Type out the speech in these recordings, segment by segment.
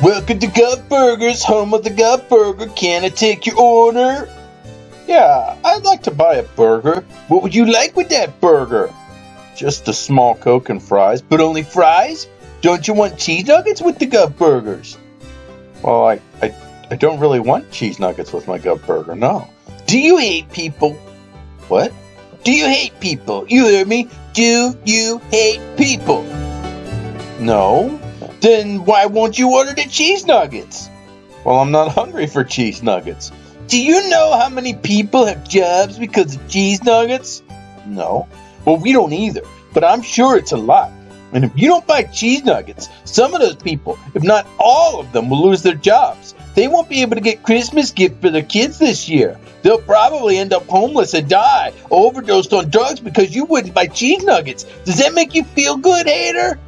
Welcome to Gov Burgers, home of the Gov Burger. Can I take your order? Yeah, I'd like to buy a burger. What would you like with that burger? Just a small Coke and fries. But only fries? Don't you want cheese nuggets with the Gov Burgers? Well, I, I, I don't really want cheese nuggets with my Gov Burger, no. Do you hate people? What? Do you hate people? You hear me? Do you hate people? No. Then why won't you order the cheese nuggets? Well, I'm not hungry for cheese nuggets. Do you know how many people have jobs because of cheese nuggets? No. Well, we don't either, but I'm sure it's a lot. And if you don't buy cheese nuggets, some of those people, if not all of them, will lose their jobs. They won't be able to get Christmas gifts for their kids this year. They'll probably end up homeless and die, overdosed on drugs because you wouldn't buy cheese nuggets. Does that make you feel good, hater?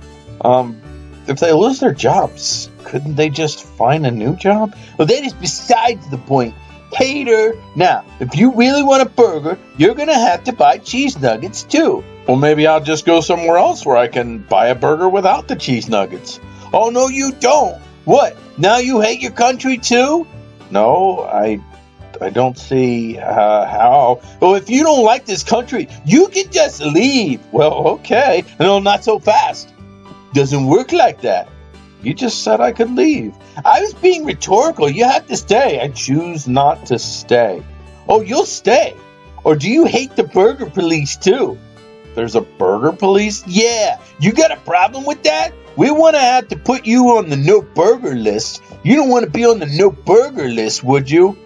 Um, if they lose their jobs, couldn't they just find a new job? Well, that is besides the point. Hater. Now, if you really want a burger, you're gonna have to buy cheese nuggets too. Well, maybe I'll just go somewhere else where I can buy a burger without the cheese nuggets. Oh, no, you don't. What? Now you hate your country too? No, I I don't see uh, how. Well, if you don't like this country, you can just leave. Well, okay. No, not so fast. Doesn't work like that. You just said I could leave. I was being rhetorical. You have to stay. I choose not to stay. Oh, you'll stay. Or do you hate the burger police too? There's a burger police? Yeah. You got a problem with that? We want to have to put you on the no burger list. You don't want to be on the no burger list, would you?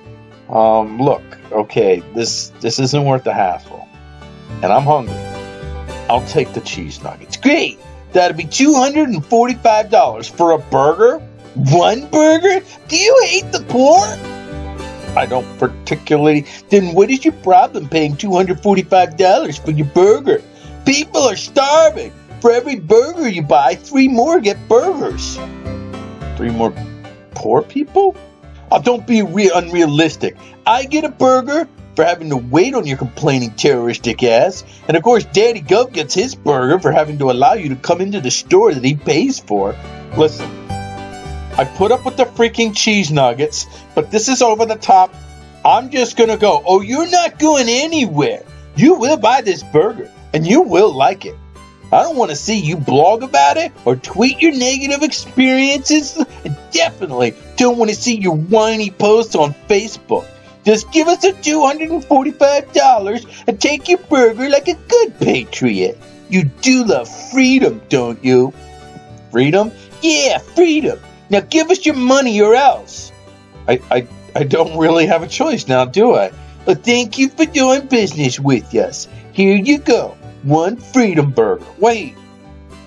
Um, look, okay, this this isn't worth the hassle. And I'm hungry. I'll take the cheese nuggets. Great. That'll be $245 for a burger? One burger? Do you hate the poor? I don't particularly. Then what is your problem paying $245 for your burger? People are starving. For every burger you buy, three more get burgers. Three more poor people? Oh, don't be re- unrealistic. I get a burger for having to wait on your complaining terroristic ass. And of course, Daddy Gov gets his burger for having to allow you to come into the store that he pays for. Listen, I put up with the freaking cheese nuggets, but this is over the top. I'm just gonna go. Oh, you're not going anywhere. You will buy this burger, and you will like it. I don't want to see you blog about it or tweet your negative experiences. And definitely don't want to see your whiny posts on Facebook. Just give us the $245 and take your burger like a good patriot. You do love freedom, don't you? Freedom? Yeah, freedom. Now give us your money or else. I, I, I don't really have a choice now, do I? But thank you for doing business with us. Here you go. One freedom burger. Wait.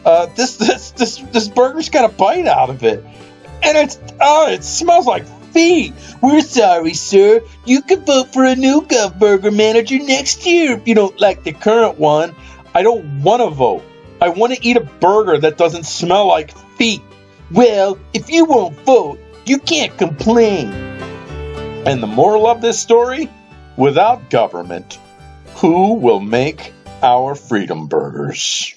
Uh, this this this this burger's got a bite out of it, and it's oh, it smells like We're sorry, sir. You can vote for a new Gov Burger manager next year if you don't like the current one. I don't want to vote. I want to eat a burger that doesn't smell like feet. Well, if you won't vote, you can't complain. And the moral of this story? Without government, who will make our freedom burgers?